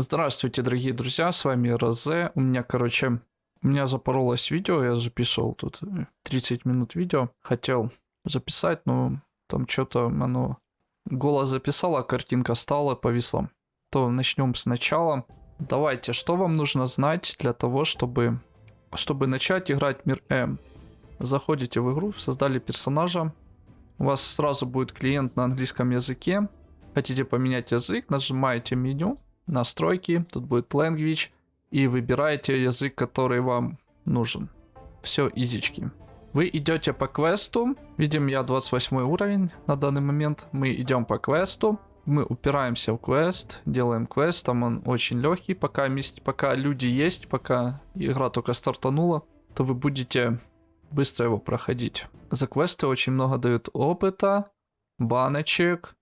Здравствуйте, дорогие друзья, с вами Розе. У меня, короче, у меня запоролось видео, я записывал тут 30 минут видео. Хотел записать, но там что-то оно... Голос записал, а картинка стала, повисла. То начнем сначала. Давайте, что вам нужно знать для того, чтобы, чтобы начать играть Мир М? Заходите в игру, создали персонажа. У вас сразу будет клиент на английском языке. Хотите поменять язык, нажимаете меню, настройки, тут будет language, и выбираете язык, который вам нужен. Все, изички. Вы идете по квесту, видим я 28 уровень на данный момент, мы идем по квесту, мы упираемся в квест, делаем квест, там он очень легкий, пока, пока люди есть, пока игра только стартанула, то вы будете быстро его проходить. За квесты очень много дают опыта, баночек,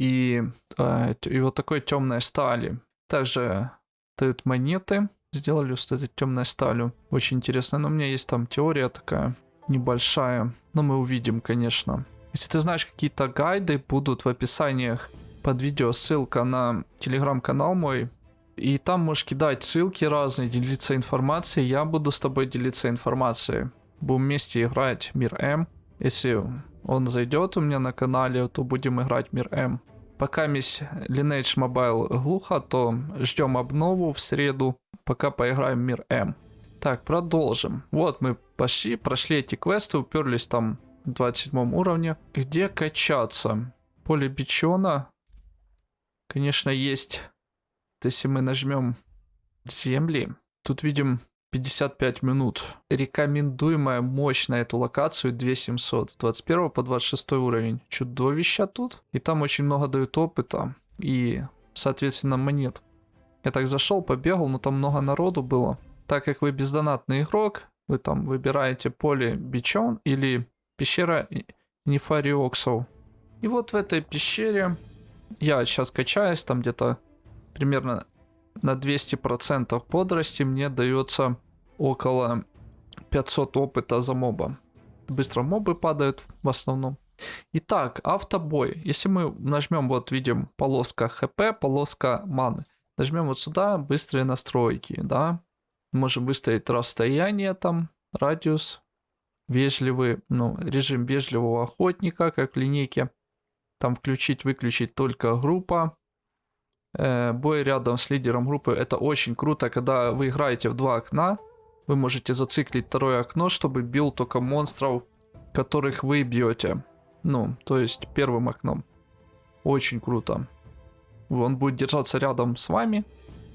и, э, и вот такой темной стали. Также дают монеты, сделали с этой темной сталью. Очень интересно, но у меня есть там теория такая небольшая, но мы увидим, конечно. Если ты знаешь какие-то гайды, будут в описаниях под видео ссылка на телеграм-канал мой. И там можешь кидать ссылки разные, делиться информацией. Я буду с тобой делиться информацией. Будем вместе играть Мир М. Если он зайдет у меня на канале, то будем играть Мир М. Пока мисс Lineage Mobile глухо, то ждем обнову в среду, пока поиграем в Мир М. Так, продолжим. Вот мы пошли, прошли эти квесты, уперлись там в 27 уровне. Где качаться? Поле бичона. Конечно, есть. Если мы нажмем земли, тут видим 55 минут. Рекомендуемая мощь на эту локацию 2700. 21 по 26 уровень. Чудовища тут. И там очень много дают опыта. И, соответственно, монет. Я так зашел, побегал, но там много народу было. Так как вы бездонатный игрок, вы там выбираете поле бичон или пещера нефариоксов. И вот в этой пещере я сейчас качаюсь, там где-то примерно на 200% бодрости мне дается около 500 опыта за моба. Быстро мобы падают в основном. Итак, автобой. Если мы нажмем, вот видим полоска хп, полоска маны. Нажмем вот сюда, быстрые настройки, да. Можем выставить расстояние там, радиус, вежливый, ну, режим вежливого охотника, как в линейке. Там включить-выключить только группа. Э, бой рядом с лидером группы. Это очень круто, когда вы играете в два окна. Вы можете зациклить второе окно, чтобы бил только монстров, которых вы бьете. Ну, то есть первым окном. Очень круто. Он будет держаться рядом с вами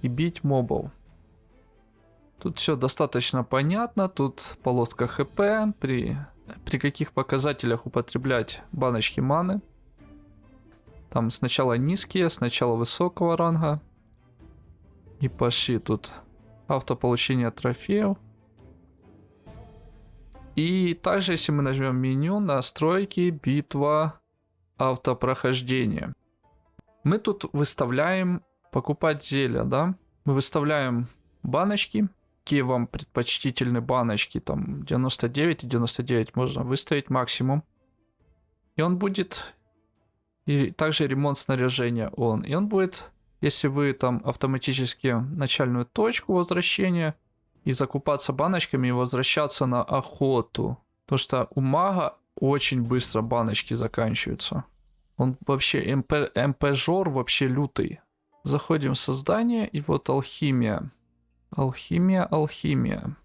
и бить мобов. Тут все достаточно понятно. Тут полоска хп. При, при каких показателях употреблять баночки маны. Там сначала низкие, сначала высокого ранга. И пошли тут автополучение трофеев. И также, если мы нажмем меню, настройки, битва, автопрохождение. Мы тут выставляем покупать зелья, да? Мы выставляем баночки, какие вам предпочтительны баночки, там 99 и 99 можно выставить максимум. И он будет и также ремонт снаряжения он. И он будет, если вы там автоматически начальную точку возвращения и закупаться баночками и возвращаться на охоту. Потому что у мага очень быстро баночки заканчиваются. Он вообще МП, МП-жор вообще лютый. Заходим в создание и вот алхимия. Алхимия, алхимия.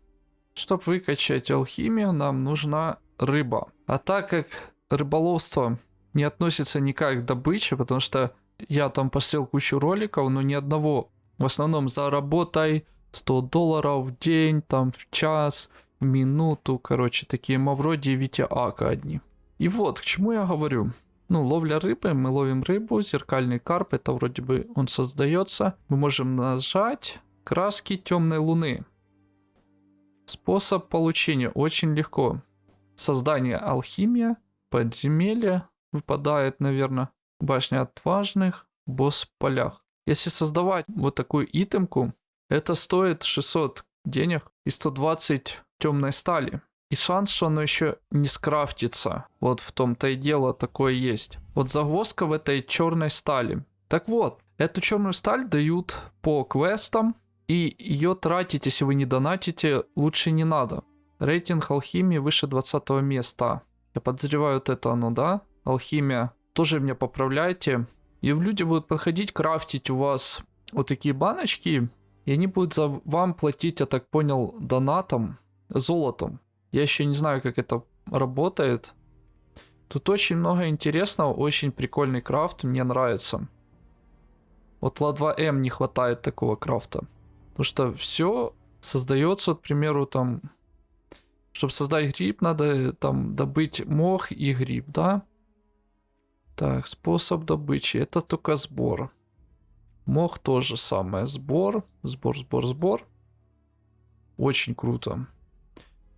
Чтобы выкачать алхимию, нам нужна рыба. А так как рыболовство не относится никак к добыче, потому что я там посмотрел кучу роликов, но ни одного. В основном заработай 100 долларов в день, там в час, минуту, короче, такие мавроди Витя Ака одни. И вот, к чему я говорю. Ну, ловля рыбы, мы ловим рыбу, зеркальный карп, это вроде бы он создается. Мы можем нажать краски темной луны. Способ получения очень легко. Создание алхимия, подземелье, выпадает, наверное, башня отважных, босс в полях. Если создавать вот такую итемку, это стоит 600 денег и 120 темной стали. И шанс, что оно еще не скрафтится. Вот в том-то и дело такое есть. Вот загвоздка в этой черной стали. Так вот, Эту черную сталь дают по квестам, и ее тратить, если вы не донатите, лучше не надо. Рейтинг алхимии выше 20 места. Я подозреваю, вот это оно, да? Алхимия. Тоже меня поправляйте. И люди будут подходить, крафтить у вас вот такие баночки, и они будут за вам платить, я так понял, донатом, золотом. Я еще не знаю, как это работает. Тут очень много интересного, очень прикольный крафт, мне нравится. Вот ла 2М не хватает такого крафта. Потому что все создается, к примеру, там, чтобы создать гриб, надо там добыть мох и гриб, да? Так, способ добычи, это только сбор. Мох тоже самое, сбор, сбор, сбор, сбор. Очень круто.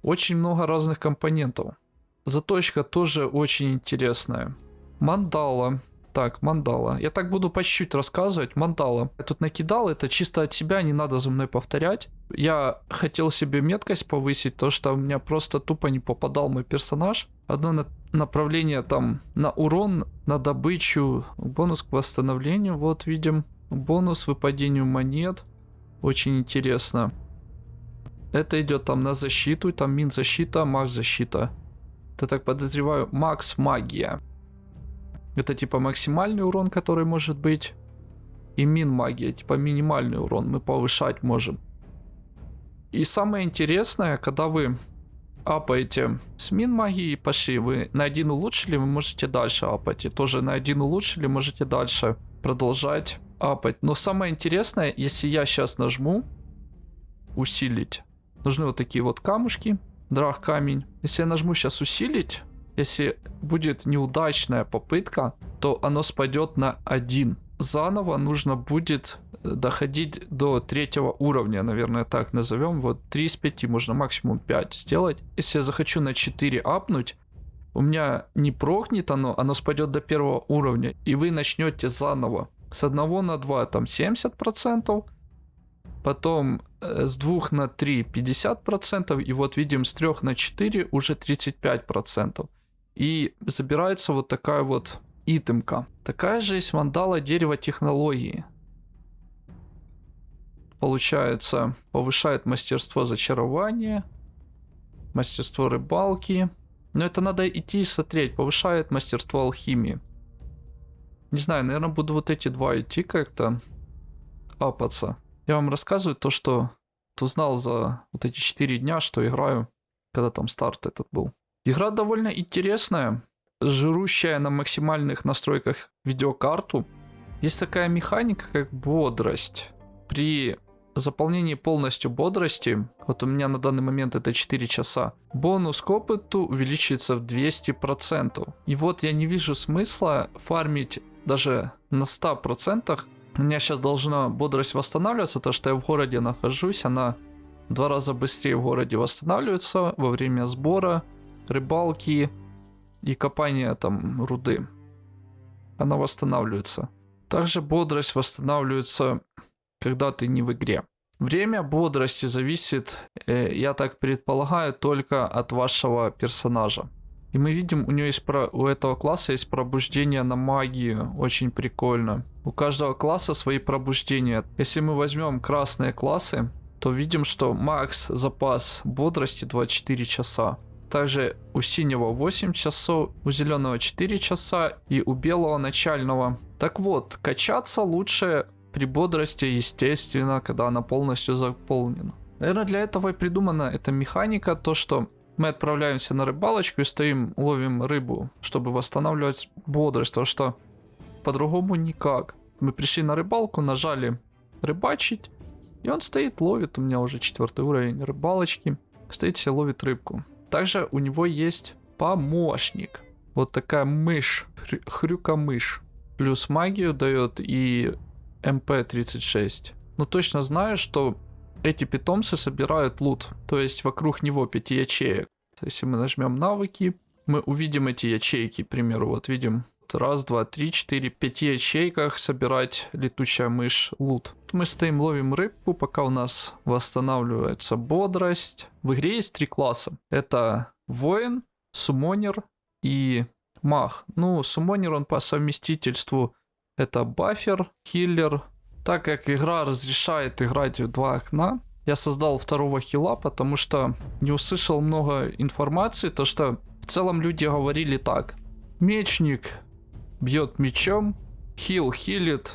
Очень много разных компонентов. Заточка тоже очень интересная. Мандала. Так, мандала. Я так буду по чуть-чуть рассказывать. Мандала. Я тут накидал, это чисто от себя, не надо за мной повторять. Я хотел себе меткость повысить, то что у меня просто тупо не попадал мой персонаж. Одно на направление там на урон, на добычу, бонус к восстановлению, вот видим. Бонус выпадению монет. Очень интересно. Это идет там на защиту, там мин защита, макс защита. Я так подозреваю, макс магия. Это типа максимальный урон, который может быть. И мин магия, типа минимальный урон мы повышать можем. И самое интересное, когда вы апаете с мин магией пошли, вы на один улучшили, вы можете дальше апать. И тоже на один улучшили, можете дальше продолжать апать. Но самое интересное, если я сейчас нажму усилить, нужны вот такие вот камушки, драх камень. Если я нажму сейчас усилить, если будет неудачная попытка, то оно спадет на один. Заново нужно будет э, доходить до третьего уровня, наверное, так назовем. Вот 3 из 5, можно максимум 5 сделать. Если я захочу на 4 апнуть, у меня не прокнет оно, оно спадет до первого уровня, и вы начнете заново. С 1 на 2 там 70%, потом э, с 2 на 3 50%, и вот видим с 3 на 4 уже 35%. И забирается вот такая вот итемка. Такая же есть мандала дерева технологии. Получается, повышает мастерство зачарования, мастерство рыбалки. Но это надо идти и смотреть. Повышает мастерство алхимии. Не знаю, наверное, буду вот эти два идти как-то апаться. Я вам рассказываю то, что узнал за вот эти 4 дня, что играю, когда там старт этот был. Игра довольно интересная, жирущая на максимальных настройках видеокарту. Есть такая механика, как бодрость. При заполнении полностью бодрости, вот у меня на данный момент это 4 часа, бонус к опыту увеличивается в 200%. И вот я не вижу смысла фармить даже на 100%. У меня сейчас должна бодрость восстанавливаться, то что я в городе нахожусь, она два раза быстрее в городе восстанавливается во время сбора рыбалки и копания там руды. Она восстанавливается. Также бодрость восстанавливается, когда ты не в игре. Время бодрости зависит, э, я так предполагаю, только от вашего персонажа. И мы видим, у него есть про, у этого класса есть пробуждение на магию, очень прикольно. У каждого класса свои пробуждения. Если мы возьмем красные классы, то видим, что макс запас бодрости 24 часа. Также у синего 8 часов, у зеленого 4 часа и у белого начального. Так вот, качаться лучше при бодрости, естественно, когда она полностью заполнена. Наверное, для этого и придумана эта механика, то что мы отправляемся на рыбалочку и стоим, ловим рыбу, чтобы восстанавливать бодрость, потому что по-другому никак. Мы пришли на рыбалку, нажали рыбачить, и он стоит, ловит, у меня уже четвертый уровень рыбалочки, стоит себе ловит рыбку. Также у него есть помощник. Вот такая мышь, хрюка-мышь. Плюс магию дает и МП-36. Но точно знаю, что эти питомцы собирают лут. То есть вокруг него 5 ячеек. Если мы нажмем навыки, мы увидим эти ячейки, к примеру. Вот видим раз, два, три, четыре, пяти ячейках собирать летучая мышь лут. Мы стоим, ловим рыбку, пока у нас восстанавливается бодрость. В игре есть три класса. Это воин, сумонер и маг. Ну, сумонер он по совместительству Это бафер, хиллер. Так как игра разрешает играть в два окна, я создал второго хила, потому что не услышал много информации, то что в целом люди говорили так. Мечник бьет мечом, хил хилит,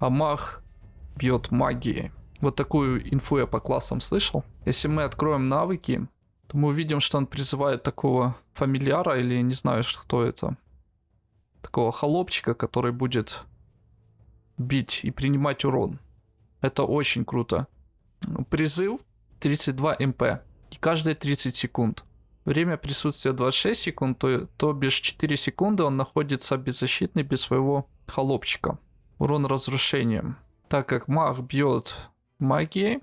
а маг бьет магией. Вот такую инфу я по классам слышал. Если мы откроем навыки, то мы увидим, что он призывает такого фамильяра, или не знаю, кто это. Такого холопчика, который будет бить и принимать урон. Это очень круто. Призыв 32 МП. И каждые 30 секунд. Время присутствия 26 секунд, то, то бишь 4 секунды он находится беззащитный без своего холопчика. Урон разрушением. Так как маг бьет магией,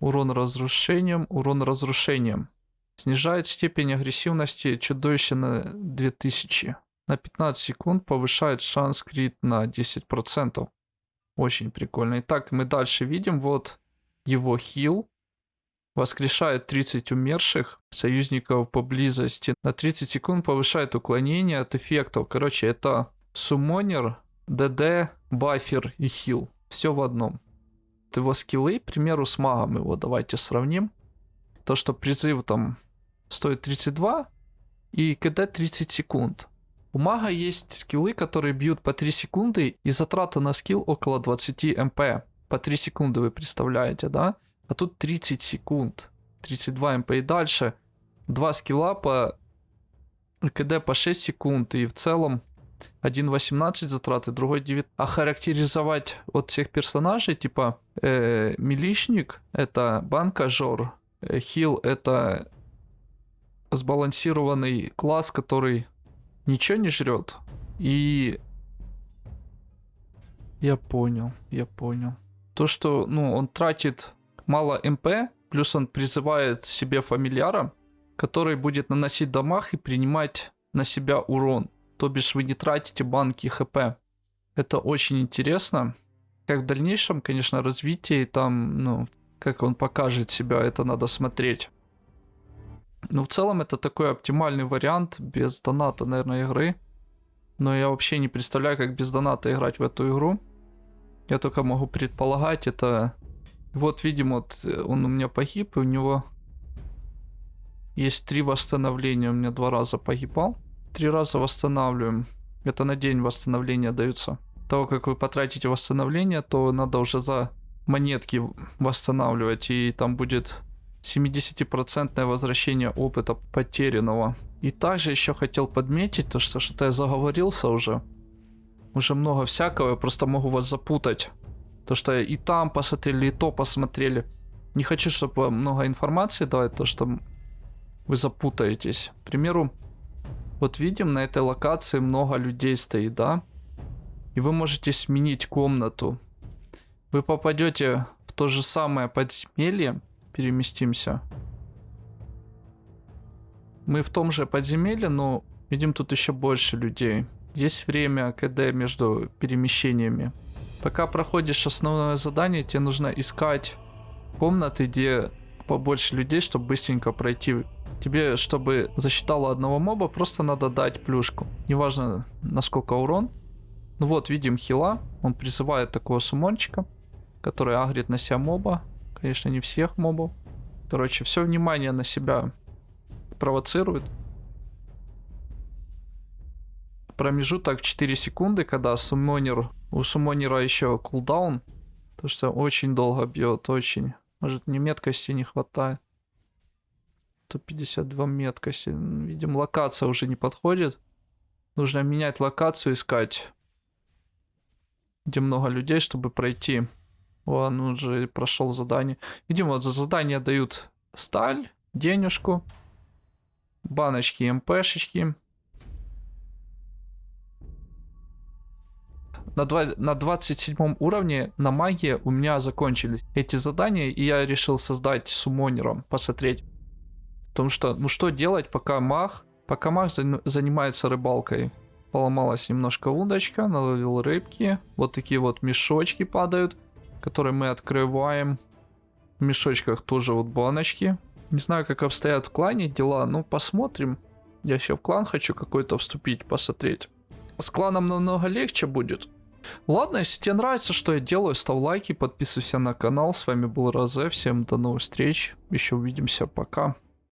урон разрушением, урон разрушением. Снижает степень агрессивности чудовища на 2000. На 15 секунд повышает шанс крит на 10%. Очень прикольно. Итак, мы дальше видим вот его хил. Воскрешает 30 умерших союзников поблизости. На 30 секунд повышает уклонение от эффектов. Короче, это суммонер, ДД, бафер и хил. Все в одном. Его скиллы, к примеру, с магом его давайте сравним. То, что призыв там стоит 32 и КД 30 секунд. У мага есть скиллы, которые бьют по 3 секунды и затрата на скилл около 20 МП. По 3 секунды вы представляете, да? А тут 30 секунд. 32 МП и дальше. Два скилла по КД по 6 секунд и в целом один 18 затраты, другой 9. А характеризовать от всех персонажей, типа э, милишник это банкажор, э, хил это сбалансированный класс, который ничего не жрет. И я понял, я понял. То, что, ну, он тратит мало МП, плюс он призывает себе фамильяра, который будет наносить дамаг и принимать на себя урон. То бишь вы не тратите банки ХП. Это очень интересно. Как в дальнейшем, конечно, развитие там, ну, как он покажет себя, это надо смотреть. Ну, в целом, это такой оптимальный вариант без доната, наверное, игры. Но я вообще не представляю, как без доната играть в эту игру. Я только могу предполагать, это... Вот, видимо, вот он у меня погиб, и у него есть три восстановления. У меня два раза погибал. Три раза восстанавливаем. Это на день восстановления даются. Того, как вы потратите восстановление, то надо уже за монетки восстанавливать. И там будет 70% возвращение опыта потерянного. И также еще хотел подметить, то что что-то я заговорился уже. Уже много всякого, я просто могу вас запутать. То, что и там посмотрели, и то посмотрели. Не хочу, чтобы много информации давать, то, что вы запутаетесь. К примеру, вот видим, на этой локации много людей стоит, да? И вы можете сменить комнату. Вы попадете в то же самое подземелье, переместимся. Мы в том же подземелье, но видим тут еще больше людей. Есть время КД между перемещениями. Пока проходишь основное задание, тебе нужно искать комнаты, где побольше людей, чтобы быстренько пройти. Тебе, чтобы засчитало одного моба, просто надо дать плюшку. Неважно, насколько урон. Ну вот, видим хила. Он призывает такого сумончика, который агрит на себя моба. Конечно, не всех мобов. Короче, все внимание на себя провоцирует. Промежуток 4 секунды, когда суммонер... У суммонера еще кулдаун. То что очень долго бьет, очень. Может, мне меткости не хватает. 152 меткости. Видим, локация уже не подходит. Нужно менять локацию, искать. Где много людей, чтобы пройти. Он уже прошел задание. Видимо, вот за задание дают сталь, денежку, баночки, МПшечки. На, 2, на 27 уровне на магии у меня закончились эти задания, и я решил создать суммонером, посмотреть. Потому что, ну что делать, пока маг, пока маг занимается рыбалкой. Поломалась немножко удочка, наловил рыбки. Вот такие вот мешочки падают который мы открываем. В мешочках тоже вот баночки. Не знаю, как обстоят в клане дела, ну посмотрим. Я еще в клан хочу какой-то вступить, посмотреть. С кланом намного легче будет. Ладно, если тебе нравится, что я делаю, ставь лайки, подписывайся на канал. С вами был Розе. Всем до новых встреч. Еще увидимся. Пока.